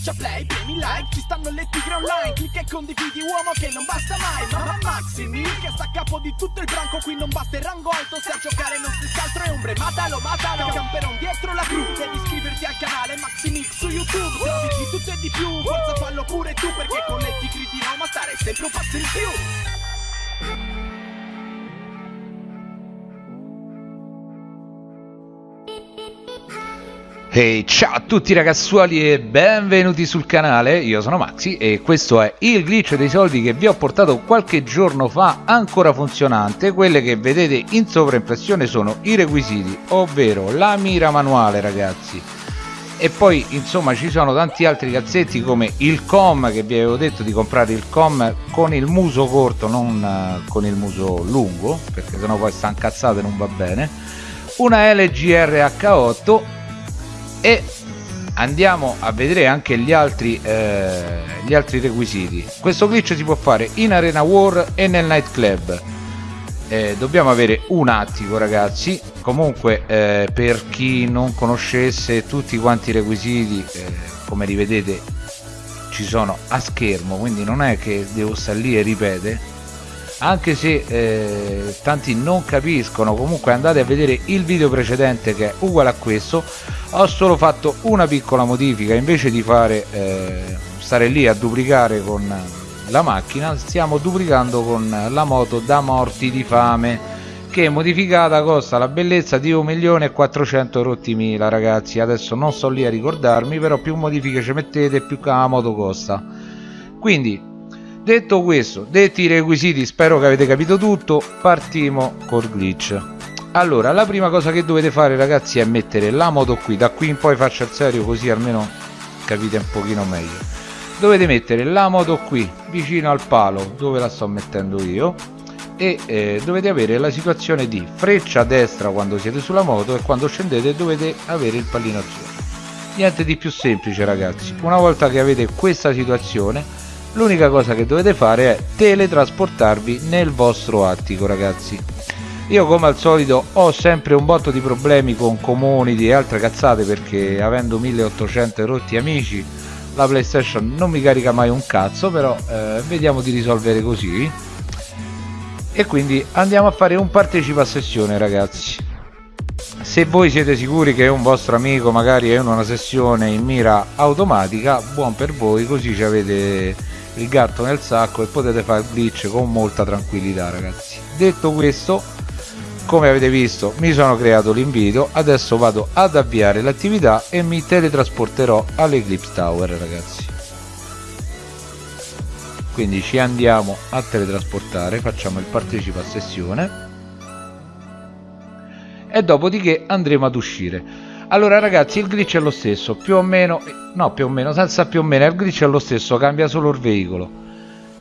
schiaccia play, premi like Ci stanno le tigre online Clicca e condividi uomo che non basta mai Mamma Maximi che sta a capo di tutto il branco Qui non basta il rango alto Se a giocare non si altro è ombre Matalo, matalo Camperon dietro la cru Devi iscriverti al canale Maximix su YouTube Se di tutto e di più Forza fallo pure tu Perché con le tigri di Roma stare sempre un passo in più hey, ciao a tutti ragazzuoli e benvenuti sul canale, io sono Maxi e questo è il glitch dei soldi che vi ho portato qualche giorno fa ancora funzionante. Quelle che vedete in sovraimpressione sono i requisiti, ovvero la mira manuale ragazzi. E poi insomma ci sono tanti altri cazzetti come il com che vi avevo detto di comprare il com con il muso corto non uh, con il muso lungo perché sennò poi sta incazzato e non va bene. Una LGR H8 e andiamo a vedere anche gli altri, eh, gli altri requisiti. Questo glitch si può fare in arena war e nel night club eh, dobbiamo avere un attico ragazzi. Comunque eh, per chi non conoscesse tutti quanti i requisiti eh, come rivedete ci sono a schermo quindi non è che devo stare lì e ripete anche se eh, tanti non capiscono comunque andate a vedere il video precedente che è uguale a questo. Ho solo fatto una piccola modifica invece di fare eh, stare lì a duplicare con la macchina stiamo duplicando con la moto da morti di fame che modificata costa la bellezza di 1.400.000 rotti mila ragazzi. Adesso non sto lì a ricordarmi però più modifiche ci mettete più la moto costa. Quindi detto questo detti i requisiti spero che avete capito tutto partiamo col glitch. Allora la prima cosa che dovete fare ragazzi è mettere la moto qui. Da qui in poi faccio il serio così almeno capite un pochino meglio. Dovete mettere la moto qui vicino al palo dove la sto mettendo io. E eh, dovete avere la situazione di freccia a destra quando siete sulla moto e quando scendete dovete avere il pallino azzurro niente di più semplice ragazzi. Una volta che avete questa situazione l'unica cosa che dovete fare è teletrasportarvi nel vostro attico ragazzi. Io come al solito ho sempre un botto di problemi con community e altre cazzate perché avendo 1800 rotti amici la playstation non mi carica mai un cazzo però eh, vediamo di risolvere così. E quindi andiamo a fare un partecipa a sessione ragazzi. Se voi siete sicuri che un vostro amico magari è in una sessione in mira automatica buon per voi così ci avete il gatto nel sacco e potete fare glitch con molta tranquillità ragazzi. Detto questo come avete visto mi sono creato l'invito. Adesso vado ad avviare l'attività e mi teletrasporterò all'Eclipse Tower ragazzi. Quindi ci andiamo a teletrasportare facciamo il partecipa a sessione e dopodiché andremo ad uscire allora ragazzi il glitch è lo stesso più o meno no più o meno senza più o meno il glitch è lo stesso cambia solo il veicolo.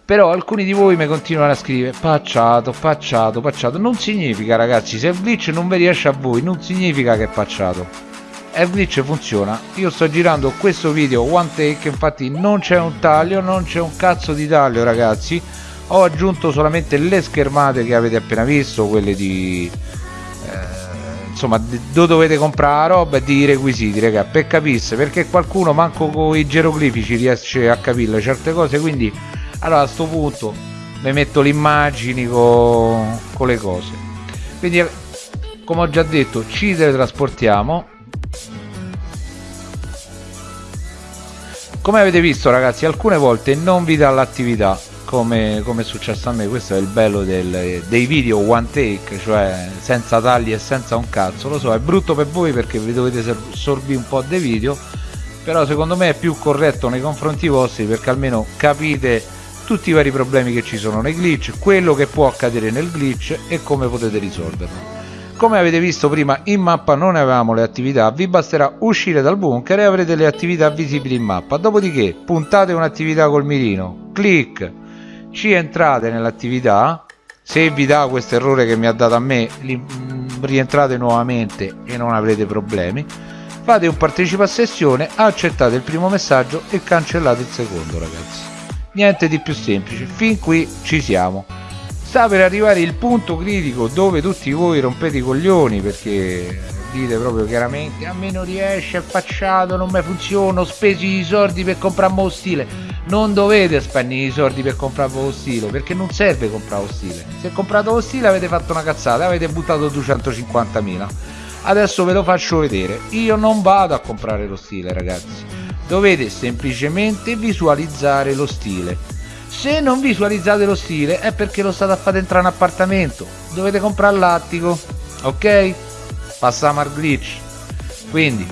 Però alcuni di voi mi continuano a scrivere pacciato pacciato pacciato non significa ragazzi se il glitch non vi riesce a voi non significa che è pacciato. E il glitch funziona. Io sto girando questo video one take infatti non c'è un taglio non c'è un cazzo di taglio ragazzi. Ho aggiunto solamente le schermate che avete appena visto quelle di eh, insomma dove dovete comprare la roba e di requisiti raga per capirsi perché qualcuno manco con i geroglifici riesce a capire certe cose quindi allora a questo punto mi metto le immagini con, con le cose. Quindi come ho già detto ci teletrasportiamo. Come avete visto ragazzi alcune volte non vi dà l'attività come, come, è successo a me questo è il bello del, dei video one take cioè senza tagli e senza un cazzo lo so è brutto per voi perché vi dovete sorbire un po' dei video però secondo me è più corretto nei confronti vostri perché almeno capite tutti i vari problemi che ci sono nei glitch quello che può accadere nel glitch e come potete risolverlo. Come avete visto prima in mappa non avevamo le attività vi basterà uscire dal bunker e avrete le attività visibili in mappa. Dopodiché puntate un'attività col mirino clic ci entrate nell'attività. Se vi dà questo errore che mi ha dato a me mm, rientrate nuovamente e non avrete problemi. Fate un partecipa a sessione accettate il primo messaggio e cancellate il secondo ragazzi. Niente di più semplice. Fin qui ci siamo. Sta per arrivare il punto critico dove tutti voi rompete i coglioni perché dite proprio chiaramente a me non riesce, è facciato, non mi funziona, ho speso i soldi per comprare lo stile. Non dovete spendere i soldi per comprare lo stile, perché non serve comprare lo stile. Se comprate lo stile avete fatto una cazzata, avete buttato 250.000. Adesso ve lo faccio vedere. Io non vado a comprare lo stile, ragazzi. Dovete semplicemente visualizzare lo stile. Se non visualizzate lo stile è perché lo state a fare entrare in appartamento. Dovete comprare l'attico, ok? Passiamo al glitch. Quindi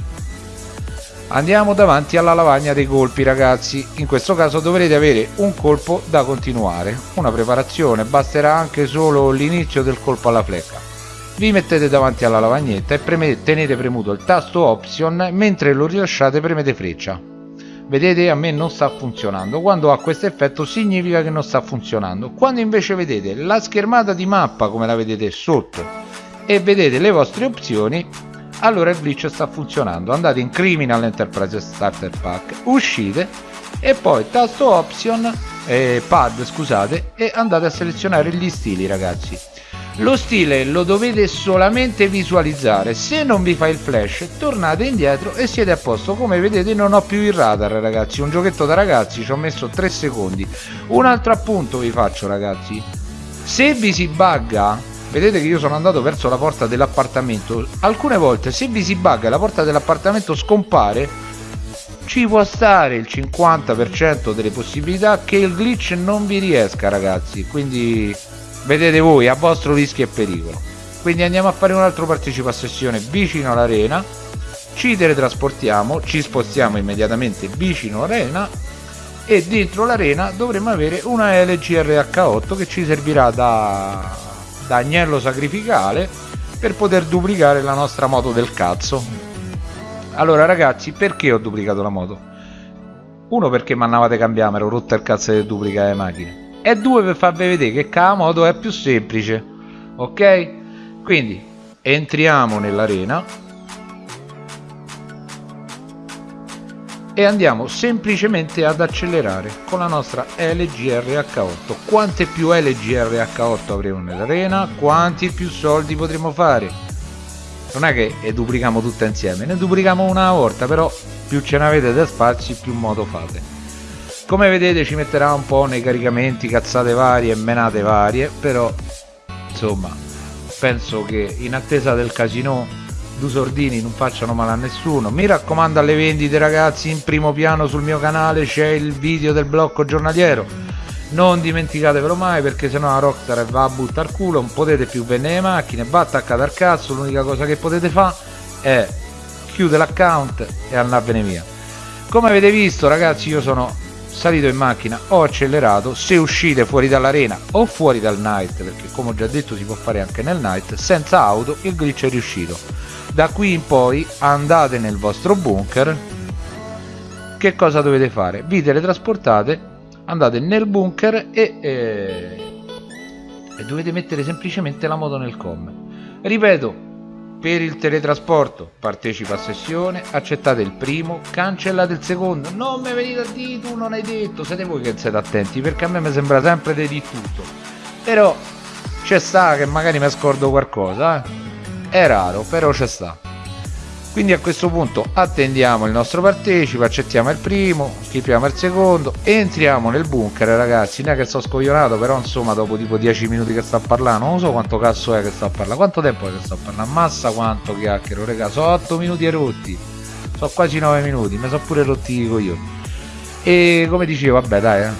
andiamo davanti alla lavagna dei colpi ragazzi. In questo caso dovrete avere un colpo da continuare una preparazione. Basterà anche solo l'inizio del colpo alla flecca. Vi mettete davanti alla lavagnetta e premete, tenete premuto il tasto option mentre lo rilasciate premete freccia. Vedete? A me non sta funzionando. Quando ha questo effetto significa che non sta funzionando. Quando invece vedete la schermata di mappa come la vedete sotto e vedete le vostre opzioni allora il glitch sta funzionando. Andate in Criminal Enterprise Starter Pack uscite e poi tasto option eh, pad scusate e andate a selezionare gli stili ragazzi. Lo stile lo dovete solamente visualizzare. Se non vi fa il flash tornate indietro e siete a posto. Come vedete non ho più il radar ragazzi. Un giochetto da ragazzi ci ho messo 3 secondi. Un altro appunto vi faccio ragazzi. Se vi si bugga vedete che io sono andato verso la porta dell'appartamento. Alcune volte se vi si bugga la porta dell'appartamento scompare ci può stare il 50% delle possibilità che il glitch non vi riesca ragazzi. Quindi vedete voi a vostro rischio e pericolo. Quindi andiamo a fare un altro partecipa sessione vicino all'arena. Ci teletrasportiamo ci spostiamo immediatamente vicino all'arena e dentro l'arena dovremo avere una LGRH8 che ci servirà da da agnello sacrificale per poter duplicare la nostra moto del cazzo allora ragazzi perché ho duplicato la moto? uno perché mi andavate cambiare ero rotto il cazzo di duplicare le macchine e due per farvi vedere che la moto è più semplice ok? quindi entriamo nell'arena e andiamo semplicemente ad accelerare con la nostra LGRH8 quante più LGRH8 avremo nell'arena? Quanti più soldi potremo fare? Non è che duplichiamo tutte insieme ne duplichiamo una volta però più ce ne avete da spazi più modo fate. Come vedete ci metterà un po' nei caricamenti cazzate varie e menate varie però insomma penso che in attesa del casino due sordini non facciano male a nessuno. Mi raccomando alle vendite ragazzi in primo piano sul mio canale c'è il video del blocco giornaliero. Non dimenticatevelo mai perché sennò la Rockstar va a buttare culo non potete più vendere le macchine va attaccata al cazzo l'unica cosa che potete fare è chiudere l'account e andarvene via. Come avete visto ragazzi io sono salito in macchina ho accelerato se uscite fuori dall'arena o fuori dal night perché come ho già detto si può fare anche nel night senza auto il glitch è riuscito da qui in poi andate nel vostro bunker che cosa dovete fare? vi teletrasportate andate nel bunker e, e, e dovete mettere semplicemente la moto nel com ripeto per il teletrasporto partecipa a sessione accettate il primo cancellate il secondo non mi venite a dire tu non hai detto siete voi che siete attenti perché a me mi sembra sempre di tutto però c'è sta che magari mi scordo qualcosa eh? È raro però c'è sta. Quindi a questo punto attendiamo il nostro partecipe accettiamo il primo skippiamo il secondo entriamo nel bunker ragazzi. Non è che sto scoglionato però insomma dopo tipo 10 minuti che sto a parlare non so quanto cazzo è che sto a parlare quanto tempo è che sto a parlare ammazza quanto chiacchiero raga sono 8 minuti e rotti. Sono quasi 9 minuti mi sono pure rotti i coglioni. E come dicevo vabbè dai eh.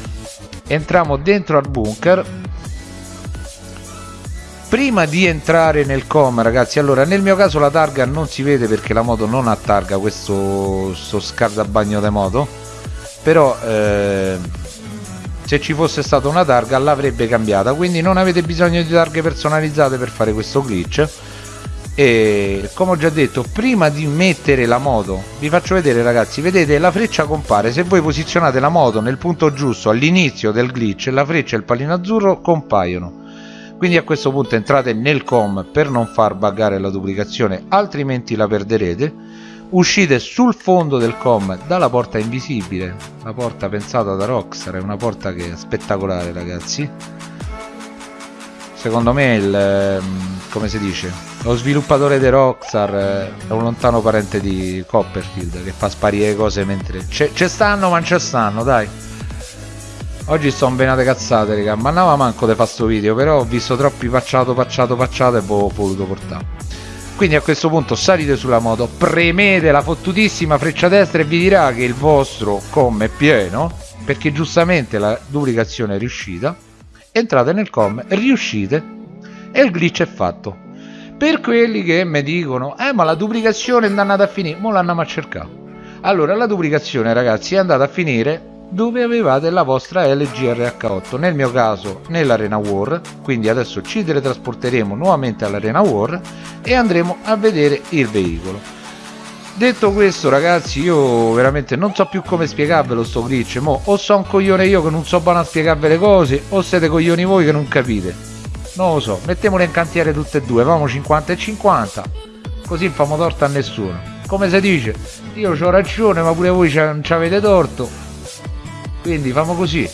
entriamo dentro al bunker prima di entrare nel com ragazzi allora nel mio caso la targa non si vede perché la moto non ha targa questo scaldabagno di moto però eh, se ci fosse stata una targa l'avrebbe cambiata quindi non avete bisogno di targhe personalizzate per fare questo glitch. E come ho già detto prima di mettere la moto vi faccio vedere ragazzi vedete la freccia compare. Se voi posizionate la moto nel punto giusto all'inizio del glitch la freccia e il pallino azzurro compaiono quindi a questo punto entrate nel com per non far buggare la duplicazione altrimenti la perderete. Uscite sul fondo del com dalla porta invisibile la porta pensata da Rockstar è una porta che è spettacolare ragazzi. Secondo me il ehm, come si dice lo sviluppatore di Rockstar eh, è un lontano parente di Copperfield che fa sparire cose mentre c'è stanno ma ci stanno dai oggi sto benate cazzate raga. Ma andava manco di fare sto video però ho visto troppi pacciato pacciato pacciato e ho voluto portare. Quindi a questo punto salite sulla moto premete la fottutissima freccia destra e vi dirà che il vostro com è pieno perché giustamente la duplicazione è riuscita. Entrate nel com riuscite e il glitch è fatto. Per quelli che mi dicono eh ma la duplicazione è andata a finire mo l'andiamo a cercare. Allora la duplicazione ragazzi è andata a finire dove avevate la vostra LGRH8 nel mio caso nell'Arena War quindi adesso ci teletrasporteremo nuovamente all'Arena War e andremo a vedere il veicolo. Detto questo ragazzi io veramente non so più come spiegarvelo sto glitch mo o so un coglione io che non so buono a spiegarvi le cose o siete coglioni voi che non capite. Non lo so mettiamole in cantiere tutte e due famo 50 e 50 così non famo torto a nessuno. Come si dice? Io ho ragione ma pure voi ci avete torto quindi famo così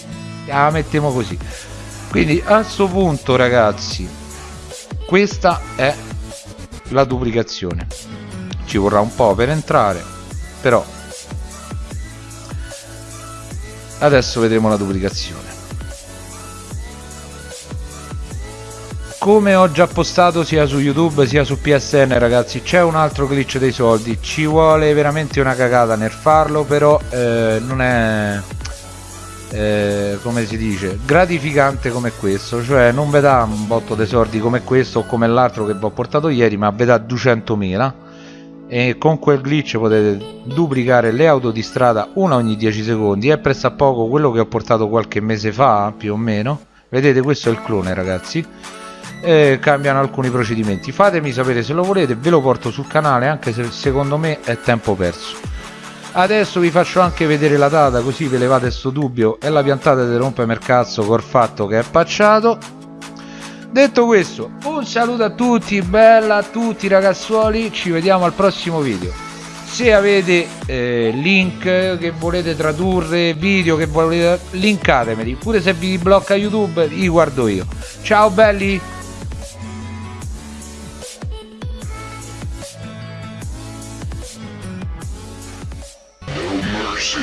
la mettiamo così. Quindi a questo punto ragazzi questa è la duplicazione. Ci vorrà un po' per entrare però adesso vedremo la duplicazione. Come ho già postato sia su youtube sia su psn ragazzi c'è un altro glitch dei soldi. Ci vuole veramente una cagata nel farlo però eh, non è eh, come si dice gratificante come questo cioè non vi dà un botto dei soldi come questo o come l'altro che vi ho portato ieri ma vi dà 200.000 e con quel glitch potete duplicare le auto di strada una ogni 10 secondi è presso a poco quello che ho portato qualche mese fa più o meno. Vedete questo è il clone ragazzi. E cambiano alcuni procedimenti. Fatemi sapere se lo volete ve lo porto sul canale anche se secondo me è tempo perso adesso vi faccio anche vedere la data così ve levate sto dubbio. E la piantate di rompermi il cazzo col fatto che è pacciato. Detto questo un saluto a tutti bella a tutti ragazzuoli. Ci vediamo al prossimo video. Se avete eh, link che volete tradurre video che volete linkatemeli pure se vi blocca youtube li guardo io. Ciao belli 是